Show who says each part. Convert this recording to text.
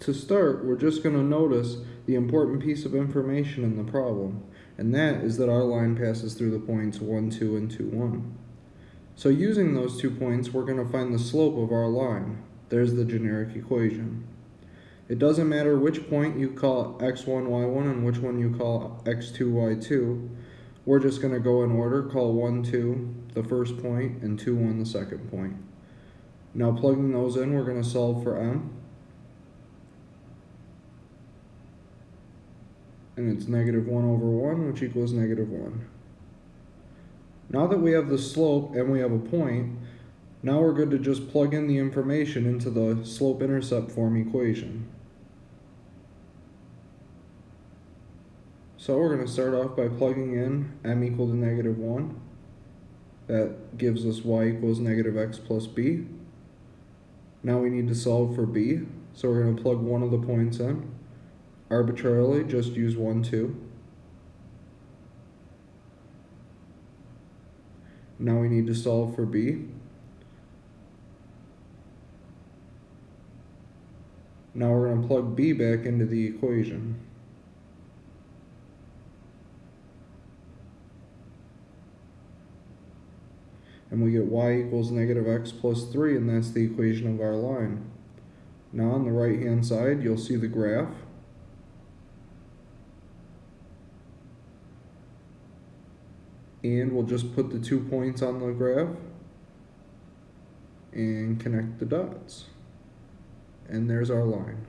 Speaker 1: To start, we're just going to notice the important piece of information in the problem, and that is that our line passes through the points 1, 2, and 2, 1. So using those two points, we're going to find the slope of our line. There's the generic equation. It doesn't matter which point you call x1, y1 and which one you call x2, y2. We're just going to go in order, call 1, 2 the first point and 2, 1 the second point. Now plugging those in, we're going to solve for m. And it's negative 1 over 1, which equals negative 1. Now that we have the slope and we have a point, now we're good to just plug in the information into the slope-intercept form equation. So we're going to start off by plugging in m equal to negative 1. That gives us y equals negative x plus b. Now we need to solve for b, so we're going to plug one of the points in. Arbitrarily, just use 1, 2. Now we need to solve for b. Now we're going to plug b back into the equation. and we get y equals negative x plus 3, and that's the equation of our line. Now on the right hand side, you'll see the graph. And we'll just put the two points on the graph and connect the dots. And there's our line.